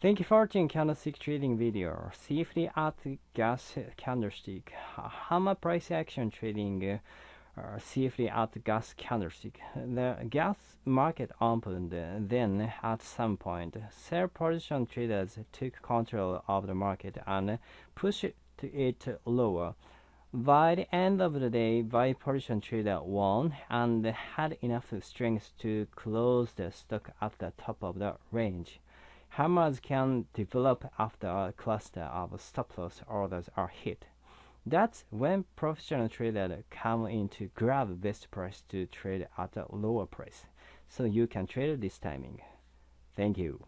Thank you for watching candlestick trading video. Safely at gas candlestick. Hammer price action trading uh, safely at gas candlestick. The gas market opened then at some point. Sell position traders took control of the market and pushed it lower. By the end of the day, buy position trader won and had enough strength to close the stock at the top of the range. Hammers can develop after a cluster of stop-loss orders are hit. That's when professional traders come in to grab best price to trade at a lower price. So you can trade this timing. Thank you.